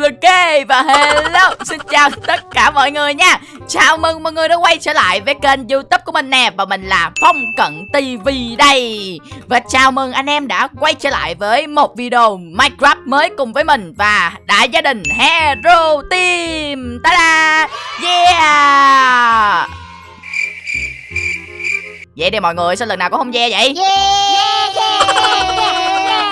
Ok, và hello, Xin chào tất cả mọi người nha. Chào mừng mọi người đã quay trở lại với kênh youtube của mình nè, Và mình là Phong Cận TV đây. Và chào mừng anh em đã quay trở lại với một video Minecraft mới cùng với mình Và đại gia đình Hero Team. Ta-da! Yeah! Vậy đi mọi người sao lần nào cũng không ve vậy? Yeah, yeah, yeah.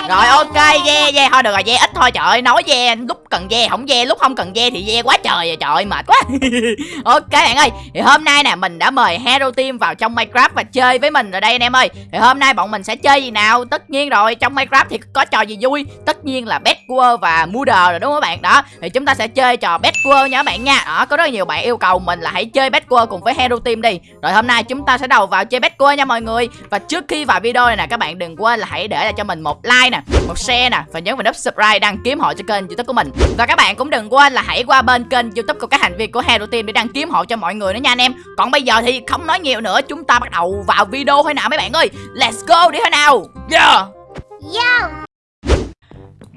Rồi ok ve ve. Thôi được rồi ve ít thôi. Trời ơi nói ve lúc cần ve không ve lúc không cần ve thì ve quá trời rồi trời ơi mệt quá. Ok bạn ơi thì hôm nay nè mình đã mời Hero Team vào trong Minecraft và chơi với mình rồi đây anh em ơi. Thì hôm nay bọn mình sẽ chơi gì nào? Tất nhiên rồi trong Minecraft thì có trò gì vui? Tất nhiên là Bed War và Murder rồi đúng không các bạn? Đó thì chúng ta sẽ chơi trò Bed War nha các bạn nha. Đó có rất nhiều bạn yêu cầu mình là hãy chơi Bed War cùng với Hero Team đi. Rồi hôm nay chúng ta sẽ đầu vào chơi Bed War nha mọi người. Và trước khi vào video này nè, các bạn đừng quên là hãy để lại cho mình một like nè, một share nè, và nhấn vào nút subscribe đăng ký hộ cho kênh youtube của mình. Và các bạn cũng đừng quên là hãy qua bên kênh youtube của các thành viên của Hero Team để đăng ký hộ cho mọi người nữa nha anh em. Còn bây giờ thì không nói nhiều nữa, chúng ta bắt đầu vào video thôi nào mấy bạn ơi. Let's go đi thôi nào. Yeah. Yo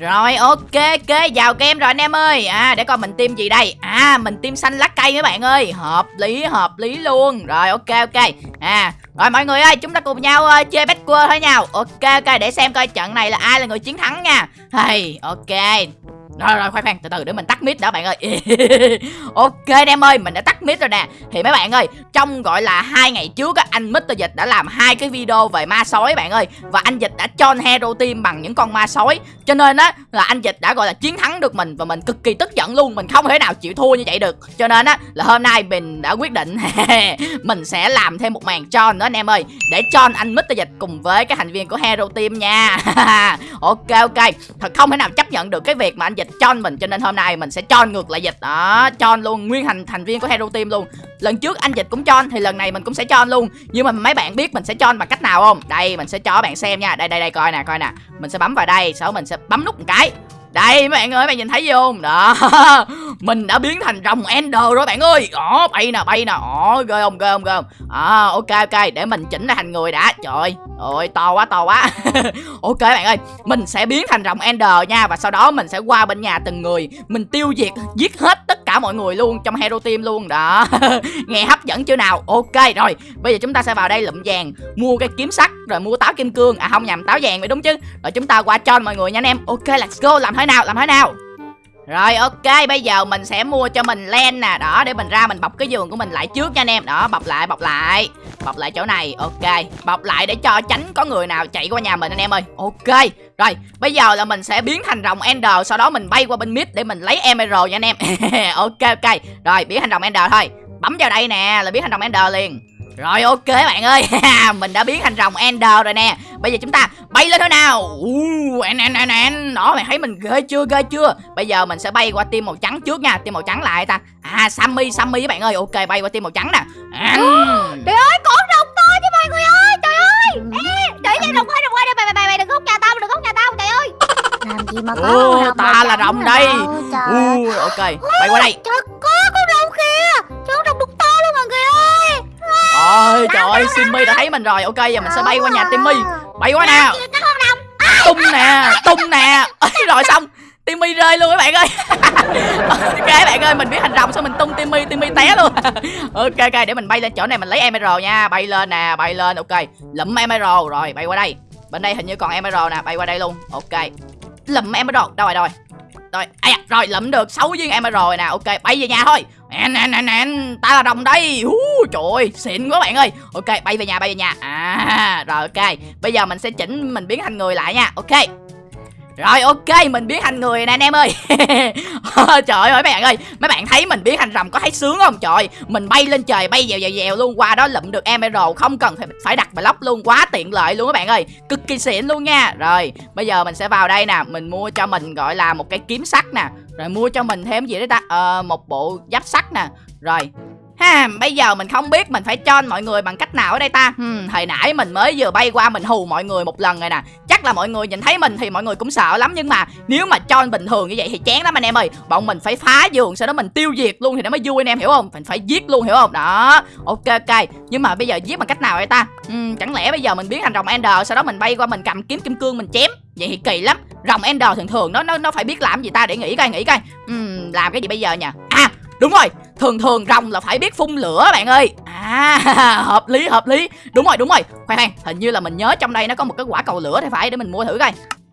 rồi ok ok vào game rồi anh em ơi. À để coi mình tiêm gì đây. À mình tiêm xanh lá cây mấy bạn ơi. Hợp lý hợp lý luôn. Rồi ok ok. À rồi mọi người ơi chúng ta cùng nhau uh, chơi Backward thôi nhau Ok ok để xem coi trận này là ai là người chiến thắng nha. Hey ok rồi rồi, khoan khoan, từ từ, để mình tắt mic đã, bạn ơi. Ok anh em ơi, mình đã tắt mic rồi nè. Thì mấy bạn ơi, trong gọi là hai ngày trước á, anh Mr. Dịch đã làm hai cái video về ma sói, bạn ơi. Và anh Dịch đã cho hero team bằng những con ma sói. Cho nên á, là anh Dịch đã gọi là chiến thắng được mình và mình cực kỳ tức giận luôn. Mình không thể nào chịu thua như vậy được. Cho nên á, là hôm nay mình đã quyết định mình sẽ làm thêm một màn cho nữa, anh em ơi. Để cho anh Mr. Dịch cùng với các thành viên của hero team nha. Ok ok. Thật không thể nào chấp nhận được cái việc mà anh Dịch cho mình cho nên hôm nay mình sẽ cho ngược lại dịch. Đó cho luôn nguyên thành thành viên của hero team luôn. Lần trước anh dịch cũng cho thì lần này mình cũng sẽ cho luôn. Nhưng mà mấy bạn biết mình sẽ cho bằng cách nào không? Đây mình sẽ cho bạn xem nha. Đây đây đây coi nè coi nè. Mình sẽ bấm vào đây sau mình sẽ bấm nút một cái đây mấy bạn ơi, bạn nhìn thấy gì không? Đó. Mình đã biến thành rồng Ender rồi bạn ơi. Đó, bay nè, bay nè. Đó, ghê không, ghê không, ghê không. À, ok ok, để mình chỉnh lại thành người đã. Trời ơi, to quá, to quá. ok bạn ơi, mình sẽ biến thành rồng Ender nha và sau đó mình sẽ qua bên nhà từng người, mình tiêu diệt giết hết tất cả mọi người luôn trong hero team luôn. Đó. Nghe hấp dẫn chưa nào? Ok rồi, bây giờ chúng ta sẽ vào đây lụm vàng, mua cái kiếm sắt rồi mua táo kim cương. À không nhầm, táo vàng vậy đúng chứ. Rồi chúng ta qua cho mọi người nha anh em. Ok, let's go làm thế nào làm thế nào rồi, ok, bây giờ mình sẽ mua cho mình len nè. Đó, để mình ra mình bọc cái giường của mình lại trước nha anh em. Đó, bọc lại bọc lại. Bọc lại chỗ này, ok. Bọc lại để cho tránh có người nào chạy qua nhà mình anh em ơi. Ok, Rồi, bây giờ là mình sẽ biến thành rồng Ender, Sau đó mình bay qua bên mid để mình lấy Emerald nha anh em. Ok ok. Rồi, biến thành rồng Ender thôi. Bấm vào đây nè, là biến thành rồng Ender liền. Rồi, ok bạn ơi. Mình đã biến thành rồng Ender rồi nè. Bây giờ chúng ta bay lên thôi nào. Uh, en, en, en, en. Đó mày thấy mình ghê chưa ghê chưa? Bây giờ mình sẽ bay qua team màu trắng trước nha Team màu trắng lại ta? À Sammy Sammy các bạn ơi. Ok bay qua team màu trắng nè. Trời ơi con rồng to chứ mọi người ơi Trời ơi. Ê, Để cho rồng ơi rồng ơi Mày mày mày mày đừng hút nhà tao đừng hút nhà tao trời ơi. Làm gì mà có rồng ta là rồng đây. trời ơi. uh, Ok bay qua đây. Trời có con rồng kìa Ôi trời ơi Simmy đã thấy mình rồi. Ok giờ mình sẽ bay qua nhà Timmy. Bay qua rồng. Tung nè tung nè. Rồi xong. Timmy rơi luôn các bạn ơi. Ok bạn ơi mình biết thành rồng sao mình tung Timmy. Timmy té luôn. Ok ok để mình bay lên chỗ này mình lấy Emerald nha. Bay lên nè bay lên. Ok Lụm Emerald. Rồi bay qua đây. Bên đây hình như còn Emerald nè bay qua đây luôn. Ok. Lụm Emerald. Đâu rồi đâu rồi? Rồi, à, rồi lụm được. 6 viên emerald rồi nè. Ok bay về nhà thôi En en en en Ta là rồng đây. Hú, Trời ơi, xịn quá bạn ơi. Ok, bay về nhà, bay về nhà. À rồi, ok. Bây giờ mình sẽ chỉnh, mình biến thành người lại nha. Ok rồi ok mình biến thành người nè anh em ơi. Trời ơi mấy bạn ơi Mấy bạn thấy mình biến thành rồng có thấy sướng không? Trời Mình bay lên trời bay dèo dèo dèo luôn Qua đó lụm được emerald Không cần phải, phải đặt block luôn Quá tiện lợi luôn các bạn ơi. Cực kỳ xịn luôn nha. Rồi bây giờ mình sẽ vào đây nè Mình mua cho mình gọi là một cái kiếm sắt nè. Rồi mua cho mình thêm gì đấy ta? Ờ, Một bộ giáp sắt nè. Rồi Ha, bây giờ mình không biết mình phải cho mọi người bằng cách nào ở đây ta. Hmm, Hồi nãy mình mới vừa bay qua mình hù mọi người một lần rồi nè. Chắc là mọi người nhìn thấy mình thì mọi người cũng sợ lắm Nhưng mà nếu mà cho bình thường như vậy thì chán lắm anh em ơi. Bọn mình phải phá giường sau đó mình tiêu diệt luôn thì nó mới vui anh em hiểu không? Mình phải giết luôn hiểu không? Đó ok ok. Nhưng mà bây giờ giết bằng cách nào đây ta? Hmm, Chẳng lẽ bây giờ mình biến thành rồng Ender Sau đó mình bay qua mình cầm kiếm kim cương mình chém? Vậy thì kỳ lắm. Rồng Ender thường thường nó nó nó phải biết làm gì ta? Để nghĩ coi nghĩ coi. Hmm, Làm cái gì bây giờ nhỉ À đúng rồi thường thường rồng là phải biết phun lửa bạn ơi. À hợp lý hợp lý. Đúng rồi đúng rồi. Khoan khoan hình như là mình nhớ trong đây nó có một cái quả cầu lửa thì phải để mình mua thử coi.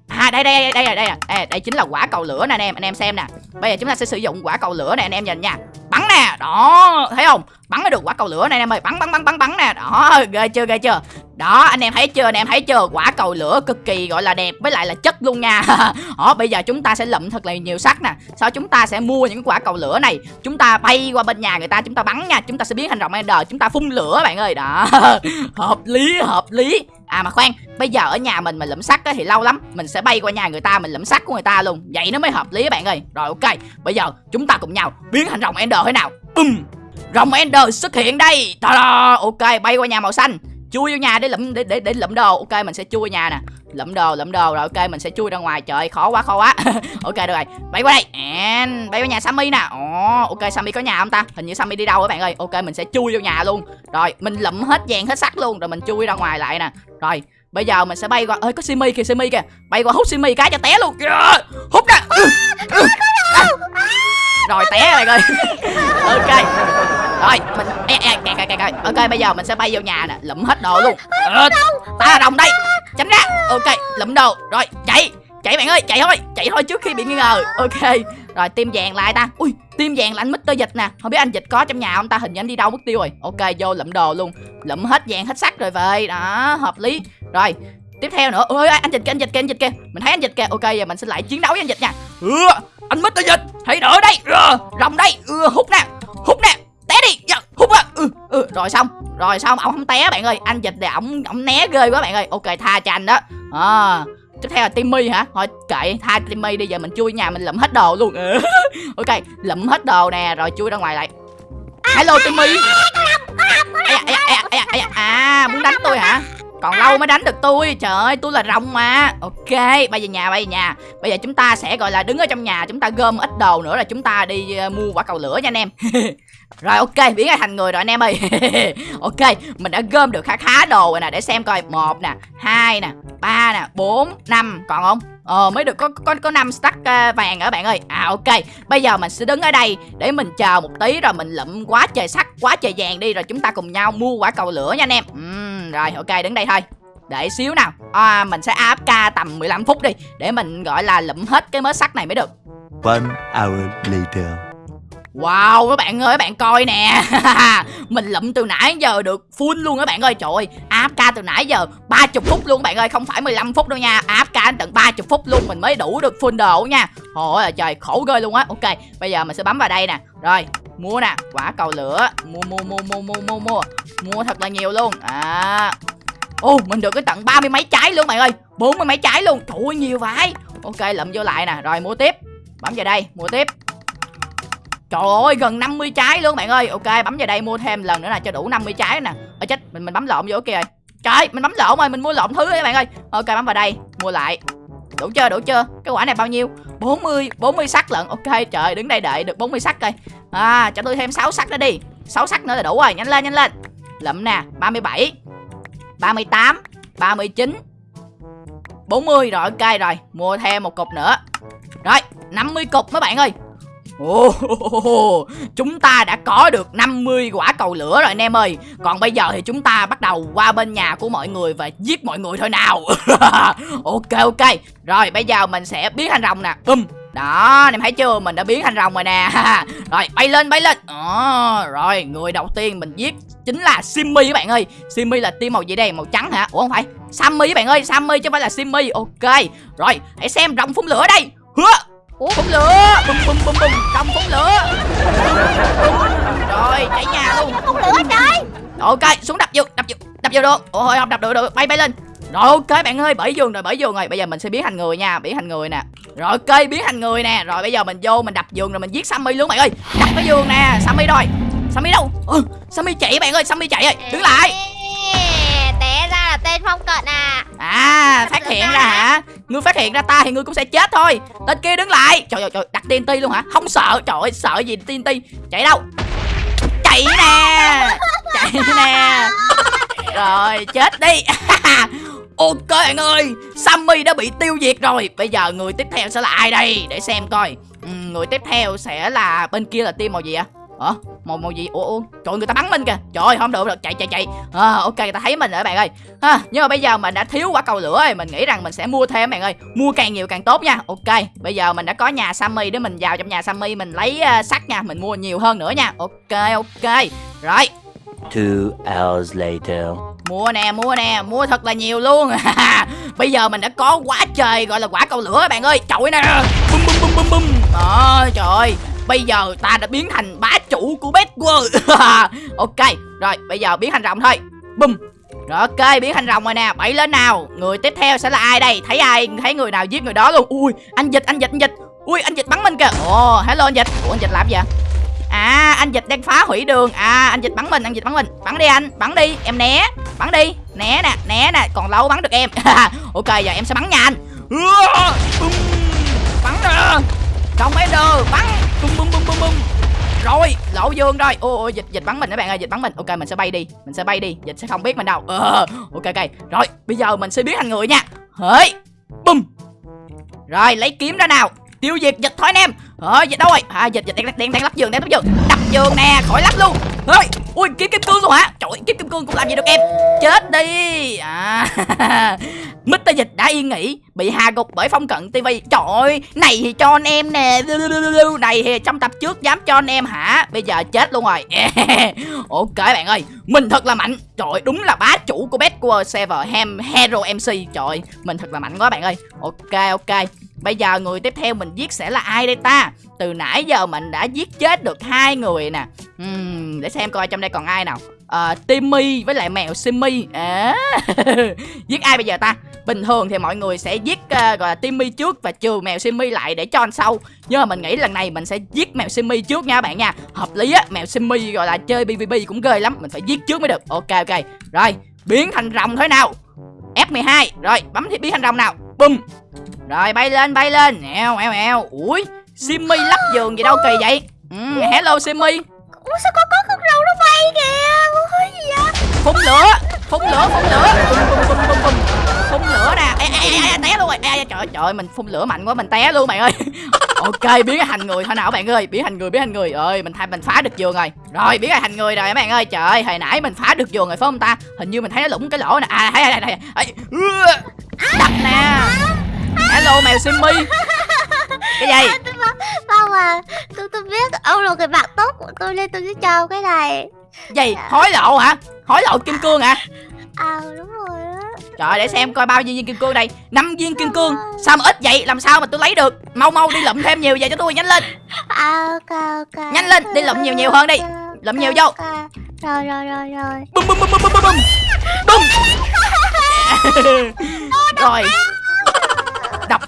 À đây đây đây đây đây. Đây, đây chính là quả cầu lửa nè anh em anh em xem nè. Bây giờ chúng ta sẽ sử dụng quả cầu lửa này anh em nhìn nha. Bắn nè đó thấy không? Bắn được quả cầu lửa này anh em ơi. Bắn bắn bắn bắn bắn nè. Đó ghê chưa ghê chưa? Đó, anh em thấy chưa? Anh em thấy chưa? Quả cầu lửa cực kỳ gọi là đẹp với lại là chất luôn nha. Đó bây giờ chúng ta sẽ lụm thật là nhiều sắt nè. Sau chúng ta sẽ mua những quả cầu lửa này. Chúng ta bay qua bên nhà người ta, chúng ta bắn nha. Chúng ta sẽ biến thành rồng ender, chúng ta phun lửa, bạn ơi. Đó. Hợp lý hợp lý. À mà khoan, bây giờ ở nhà mình mà lụm sắt thì lâu lắm. Mình sẽ bay qua nhà người ta, mình lụm sắt của người ta luôn. Vậy nó mới hợp lý, bạn ơi. Rồi, ok. Bây giờ chúng ta cùng nhau biến thành rồng ender thế nào? Um rồng ender xuất hiện đây. Ta-da! ok, bay qua nhà màu xanh chui vô nhà để lụm để để để lụm đồ. Ok mình sẽ chui nhà nè. Lụm đồ lụm đồ. Rồi ok mình sẽ chui ra ngoài. Trời khó quá khó quá. Ok được rồi. Bay qua đây. And, bay qua nhà sammy nè. Ồ ok sammy có nhà không ta? Hình như sammy đi đâu các bạn ơi. Ok mình sẽ chui vô nhà luôn. Rồi mình lụm hết vàng hết sắt luôn. Rồi mình chui ra ngoài lại nè. Rồi bây giờ mình sẽ bay qua ơi có simi kìa simi kìa. Bay qua hút simi cái cho té luôn. Yeah. hút nè ừ, ừ. À. rồi té rồi ơi ok. rồi mình e, e, kè, kè. ok bây giờ mình sẽ bay vô nhà nè lụm hết đồ luôn. Ờ, ta là đồng đây. Tránh ra. Ok lụm đồ. Rồi chạy. Chạy bạn ơi chạy thôi. Chạy thôi trước khi bị nghi ngờ. Ok. Rồi tim vàng lại ta. Ui tim vàng là anh Mr dịch nè. Không biết anh dịch có trong nhà không ta? Hình như anh đi đâu mất tiêu rồi. Ok vô lụm đồ luôn. Lụm hết vàng hết sắt rồi về. Đó hợp lý. Rồi tiếp theo nữa. Ôi anh dịch kìa anh dịch kìa anh dịch kìa. Mình thấy anh dịch kìa. Ok giờ mình sẽ lại chiến đấu với anh dịch nha. Ừ, anh Mr dịch. Hãy đỡ đây. Ừ, rồng đây. Ừ, hút nè. Hút nè té đi. Dạ, hút ra ừ, ừ, rồi xong rồi xong. Ông không té bạn ơi. Anh dịch để ổng ổng né ghê quá bạn ơi. Ok tha cho anh đó. À, tiếp theo là timmy hả? Thôi kệ tha timmy đi. Giờ mình chui nhà mình lụm hết đồ luôn. Ừ. Ok lụm hết đồ nè rồi chui ra ngoài lại. Hello timmy. À, à muốn đánh tôi hả? Còn lâu mới đánh được tôi. Trời ơi tôi là rồng mà. Ok bây giờ nhà bây giờ nhà. Bây giờ chúng ta sẽ gọi là đứng ở trong nhà chúng ta gom ít đồ nữa là chúng ta đi uh, mua quả cầu lửa nha anh em. rồi ok biến ra thành người rồi anh em ơi ok mình đã gom được khá khá đồ rồi nè để xem coi một nè hai nè ba nè bốn năm còn không Ờ mới được có có có năm stack ờ, vàng ở bạn ơi. À ok. Bây giờ mình sẽ đứng ở đây để mình chờ một tí rồi mình lụm quá trời sắt, quá trời vàng đi rồi chúng ta cùng nhau mua quả cầu lửa nha anh em. Uhm, rồi ok đứng đây thôi. Để xíu nào. À, mình sẽ AFK tầm 15 phút đi để mình gọi là lụm hết cái mớ sắt này mới được. One hour later. Wow, các bạn ơi, các bạn coi nè. Mình lụm từ nãy giờ được full luôn các bạn ơi. Trời ơi, AFK từ nãy giờ 30 phút luôn các bạn ơi. Không phải 15 phút đâu nha. AFK tận 30 phút luôn, Mình mới đủ được full đồ nha. Ôi là trời, khổ ghê luôn á. Ok, bây giờ mình sẽ bấm vào đây nè. Rồi, mua nè. Quả cầu lửa. Mua mua mua mua mua mua mua. Mua thật là nhiều luôn. À. Ồ mình được cái tận ba mươi mấy trái luôn bạn ơi. Bốn mươi mấy trái luôn. Trời ơi, nhiều vậy. Ok, lụm vô lại nè. Rồi, mua tiếp. Bấm vào đây, mua tiếp. Trời ơi, gần 50 trái luôn bạn ơi. Ok, bấm vào đây mua thêm lần nữa là cho đủ 50 trái nè. Ở chết, mình mình bấm lộn vô kìa. Trời, mình bấm lộn rồi, mình mua lộn thứ các bạn ơi. Ok, bấm vào đây, mua lại. Đủ chưa đủ chưa? Cái quả này bao nhiêu? 40 40 sắc lận. Ok, trời, đứng đây đợi được 40 sắc coi. À cho tôi thêm 6 sắc nữa đi. 6 sắc nữa là đủ rồi, nhanh lên nhanh lên. Lụm nè 37 38 39 40 rồi, ok rồi, Mua thêm một cục nữa. Rồi 50 cục mấy bạn ơi. Oh, chúng ta đã có được 50 quả cầu lửa rồi anh em ơi. Còn bây giờ thì chúng ta bắt đầu qua bên nhà của mọi người và giết mọi người thôi nào. Ok ok. Rồi bây giờ mình sẽ biến thành rồng nè. Um. đó, anh em thấy chưa? Mình đã biến thành rồng rồi nè. Rồi, bay lên, bay lên. À, Rồi, người đầu tiên mình giết Chính là Simmy các bạn ơi. Simmy là team màu gì đây? Màu trắng hả? Ủa không phải. Sammy các bạn ơi, Sammy chứ không phải là Simmy. Ok, rồi, hãy xem rồng phun lửa đây. Hứa. Ủa? Phun lửa! Bum bum bum bum. Trong phun lửa! Rồi cháy nhà luôn. Phun lửa trời! Ok xuống đập vô Đập vô Đập vô được Ôi không đập được được Bay bay lên. Rồi ok bạn ơi bảy giường rồi bảy giường rồi. Bây giờ mình sẽ biến thành người nha Biến thành người nè. Rồi ok biến thành người nè. Rồi bây giờ mình vô mình đập giường rồi mình giết Sammy luôn bạn ơi. Đập cái giường nè Sammy rồi. Sammy đâu? Ừ, Sammy chạy bạn ơi Sammy chạy ơi. Đứng lại phong cận à? À phát hiện ra hả? Ngươi phát hiện ra ta thì ngươi cũng sẽ chết thôi. Tên kia đứng lại. Trời ơi trời đặt TNT luôn hả? Không sợ Trời ơi sợ gì TNT Chạy đâu? Chạy nè. Chạy nè. Rồi chết đi. Ok bạn ơi Sammy đã bị tiêu diệt rồi. Bây giờ người tiếp theo sẽ là ai đây? Để xem coi. Ừ, Người tiếp theo sẽ là Bên kia là team màu gì ạ Hả? Màu màu gì? Ủa, ủa trời người ta bắn mình kìa. Trời không được được. Chạy chạy chạy. À, ok người ta thấy mình rồi bạn ơi. Ha nhưng mà bây giờ mình đã thiếu quả cầu lửa rồi. Mình nghĩ rằng mình sẽ mua thêm bạn ơi. Mua càng nhiều càng tốt nha. Ok bây giờ mình đã có nhà sammy để mình vào trong nhà sammy. Mình lấy uh, sắt nha. Mình mua nhiều hơn nữa nha. Ok ok. Rồi. Two hours later. mua nè mua nè. Mua thật là nhiều luôn. Bây giờ mình đã có quá trời gọi là quả cầu lửa bạn ơi. Trời nè. Bum bum bum bum bum. Đó trời ơi bây giờ ta đã biến thành bá chủ của bét world. Ok rồi bây giờ biến thành rồng thôi. Bùm, rồi ok biến thành rồng rồi nè. Bẫy lên nào. Người tiếp theo sẽ là ai đây? Thấy ai? Thấy người nào giết người đó luôn? Ui anh dịch anh dịch anh dịch. Ui anh dịch bắn mình kìa. Ồ hello anh dịch. Ủa anh dịch làm gì vậy? À anh dịch đang phá hủy đường. À anh dịch bắn mình anh dịch bắn mình. Bắn đi anh bắn đi. Em né Bắn đi. Né nè né nè. Còn lâu bắn được em. Ok giờ em sẽ bắn nha anh. Bắn nè. Trong mấy đường, bắn bum bum bum bum bum. Rồi lỗ dương rồi. Ô, ô dịch dịch bắn mình các bạn ơi dịch bắn mình. Ok mình sẽ bay đi mình sẽ bay đi. Dịch sẽ không biết mình đâu. Ờ ok ok. Rồi bây giờ mình sẽ biến thành người nha. Hỡi. Bum. Rồi lấy kiếm ra nào. Tiêu diệt dịch thôi anh em ờ dịch đâu rồi? À dịch dịch đang đang đang lắp giường đang lắp giường. Đập giường nè khỏi lắp luôn. Ơi ui kiếm kim cương luôn hả? Trời kiếm kim cương cũng làm gì được em. Chết đi. À Mr. Dịch đã yên nghỉ Bị hạ gục bởi phong cận TV Trời ơi Này thì cho anh em nè. Này thì trong tập trước dám cho anh em hả? Bây giờ chết luôn rồi. Ok bạn ơi Mình thật là mạnh. Trời ơi, đúng là bá chủ của Bedwars Server Ham Hero MC Trời ơi, Mình thật là mạnh quá bạn ơi. Ok ok. Bây giờ người tiếp theo mình giết sẽ là ai đây ta? Từ nãy giờ mình đã giết chết được hai người nè. Uhm, Để xem coi trong đây còn ai nào. Uh, Timmy với lại mèo Simmy. À, Giết ai bây giờ ta? Bình thường thì mọi người sẽ giết uh, gọi là Timmy trước và trừ mèo Simmy lại để cho anh sau. Nhưng mà mình nghĩ lần này mình sẽ giết mèo Simmy trước nha bạn nha. Hợp lý á, mèo Simmy gọi là chơi PvP cũng ghê lắm. Mình phải giết trước mới được. Ok ok. Rồi, biến thành rồng thế nào? F12 Rồi, bấm thì biến thành rồng nào? Bum rồi, bay lên bay lên. Eo eo eo. Ui, Simmy lắp giường gì đâu kỳ vậy? Ừ, Hello Simmy Ủa sao có có con rồng nó bay kìa? Ủa gì vậy? Phun lửa phun lửa phun lửa. Phun lửa nè. Ê, ê, ê, ê, té luôn rồi. Ê, trời ơi, trời mình phun lửa mạnh quá mình té luôn bạn ơi. Ok biến thành người thôi nào bạn ơi. Biến thành người biến thành người. Ơi mình thay mình phá được giường rồi. Rồi biến thành người rồi bạn ơi. Trời ơi hồi nãy mình phá được giường rồi phải không ta? Hình như mình thấy nó lủng cái lỗ nè. À thấy thấy thấy đập nè hello mèo simmy cái gì? Không à Tôi tôi biết ông là người bạn tốt của tôi nên tôi sẽ cho cái này. Gì? Hối lộ hả? Hối lộ kim cương hả? À đúng rồi á. Trời để xem coi bao nhiêu viên kim cương đây. Năm viên kim cương. Sao mà ít vậy? Làm sao mà tôi lấy được? Mau mau đi lụm thêm nhiều về cho tôi nhanh lên. À ok ok. Nhanh lên, đi lụm nhiều nhiều hơn đi. Lụm nhiều vô. Rồi rồi rồi rồi. Bum bum bum bum bum bum bum. Rồi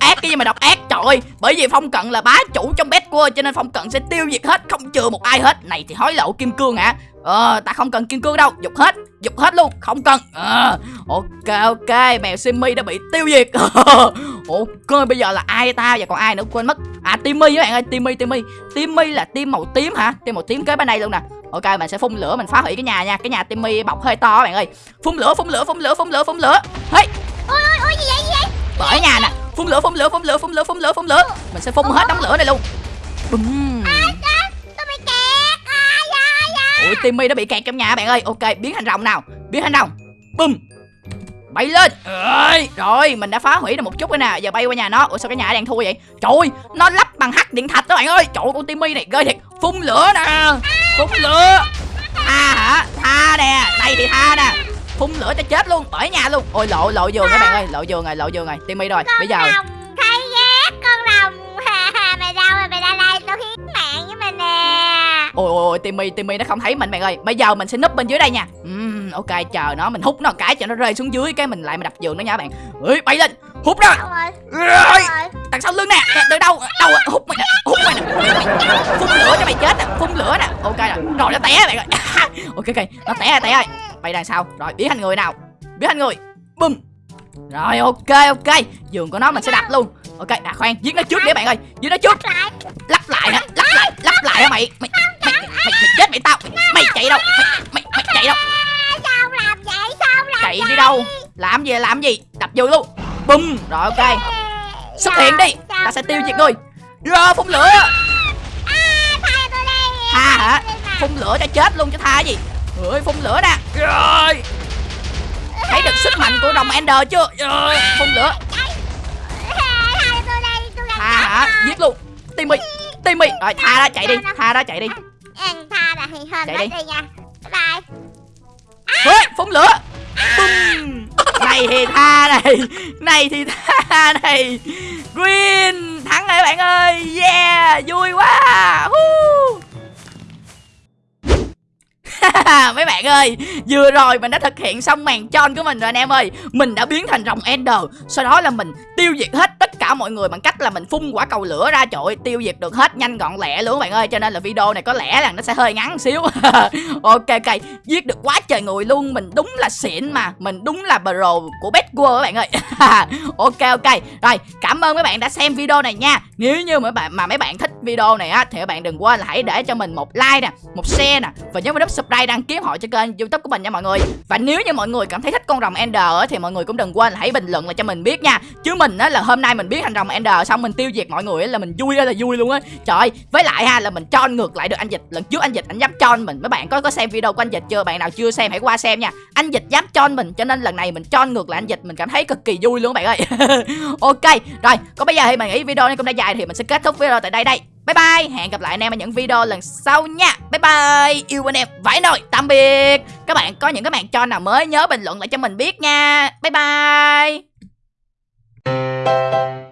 ác cái gì mà độc ác Trời ơi. Bởi vì Phong Cận là bá chủ trong bét của Cho nên Phong Cận sẽ tiêu diệt hết Không chừa một ai hết. Này thì hối lộ kim cương hả? Ờ ta không cần kim cương đâu. Dục hết Dục hết luôn. Không cần. Ờ, Ok ok. Mèo Simmy đã bị tiêu diệt. Ok bây giờ là ai ta? Và còn ai nữa? Quên mất. À Timmy các bạn ơi Timmy Timmy. Timmy là tim màu tím hả? Tim màu tím kế bên đây luôn nè. Ok mình sẽ phun lửa mình phá hủy cái nhà nha. Cái nhà Timmy bọc hơi to các bạn ơi. Phun lửa phun lửa phun lửa phun lửa phun lửa. Hey! Ôi ôi ôi gì vậy gì vậy? Bởi nhà nè. Phun lửa phun lửa phun lửa phun lửa phun lửa phun lửa. Mình sẽ phun hết đống lửa này luôn. Bùm. À, ui timmy nó bị kẹt trong nhà bạn ơi. Ok biến thành rồng nào? Biến thành rồng. Bum bay lên. Ơi, rồi mình đã phá hủy được một chút rồi nè. Giờ bay qua nhà nó. Ủa sao cái nhà đang thua vậy? Trời ơi, nó lắp bằng hắc điện thạch đó bạn ơi. Trời ơi, con timmy này ghê thiệt. Phun lửa nè. Phun lửa. Tha hả? Tha nè. Đây thì tha nè phun lửa cho chết luôn bởi nhà luôn. Ôi lộ lộ giường các bạn ơi lộ giường rồi lộ giường rồi timmy rồi bây giờ rồng thấy ghét con rồng Mày đâu rồi mày ra đây tao khiến mạng với mày nè. Ôi ôi ôi timmy timmy nó không thấy mình bạn ơi. Bây giờ mình sẽ núp bên dưới đây nha. Ừm, ok chờ nó mình hút nó một cái cho nó rơi xuống dưới cái mình lại mình đập giường nó nha bạn. Ơi bay lên hút ra. Rồi? Ơi, rồi? đằng sau lưng nè. Từ đâu đâu hút mày nè hút mày nè. Phun lửa cho mày chết nè phun lửa nè. Ok rồi rồi nó té bạn ơi. Ok ok nó té rồi té rồi bay đằng sau. Rồi biến thành người nào? Biến thành người. Bum rồi ok ok. Giường của nó mình sẽ đặt luôn. Ok à khoan. Giết nó trước đi bạn ơi. Giết nó trước. Lại. Lắp lại hả? Lắp lại lắp lại hả mày? Mày mày mày, mày chết mày tao. Mày, mày chạy đâu? Mày, mày, mày chạy đâu? Sao làm vậy? Sao làm chạy đi đâu? Làm gì làm gì? Đập vô luôn. Bum rồi ok. Xuất hiện đi. Ta sẽ tiêu diệt ngươi. Rồi phun lửa. Đi. Tha hả? Phun lửa cho chết luôn chứ tha gì ơi, phun lửa nè. Rồi. Thấy được sức mạnh của rồng ender chưa? Rồi, phun lửa. Tha hả? Giết luôn. Timmy timmy. Rồi, tha ra, chạy đi. Tha ra, chạy đi. Tha là thì hơn Chạy đi. nha bye bye phun lửa. Bum. này thì tha này. Này thì tha này. Green, thắng rồi bạn ơi. Yeah, vui quá. Woo. mấy bạn ơi vừa rồi mình đã thực hiện xong màn tròn của mình rồi anh em ơi. Mình đã biến thành rồng ender sau đó là mình tiêu diệt hết tất cả mọi người bằng cách là mình phun quả cầu lửa ra. Trời ơi, tiêu diệt được hết nhanh gọn lẹ luôn các bạn ơi cho nên là video này có lẽ là nó sẽ hơi ngắn xíu. Ok ok giết được quá trời người luôn. Mình đúng là xịn mà mình đúng là pro của bet world các bạn ơi. Ok ok rồi cảm ơn mấy bạn đã xem video này nha. Nếu như mấy bạn mà mấy bạn thích video này á, thì các bạn đừng quên là hãy để cho mình một like nè, một share nè, và nhớ vào nút subscribe đăng ký họ cho kênh youtube của mình nha mọi người. Và nếu như mọi người cảm thấy thích con rồng ender á, thì mọi người cũng đừng quên là hãy bình luận lại cho mình biết nha. Chứ mình á, là hôm nay mình biết thành rồng ender xong mình tiêu diệt mọi người á, là mình vui là vui luôn á. Trời với lại ha, là mình cho ngược lại được anh dịch. Lần trước anh dịch anh dám cho mình, mấy bạn có có xem video của anh dịch chưa? Bạn nào chưa xem hãy qua xem nha. Anh dịch dám cho mình, cho nên lần này mình cho ngược lại anh dịch, mình cảm thấy cực kỳ vui luôn các bạn ơi. Ok, rồi, còn bây giờ thì mình nghĩ video này cũng đã dài thì mình sẽ kết thúc video tại đây đây. Bye bye, hẹn gặp lại anh em ở những video lần sau nha. Bye bye, yêu anh em vãi nồi, tạm biệt. Các bạn có những cái bạn cho nào mới nhớ bình luận lại cho mình biết nha. Bye bye.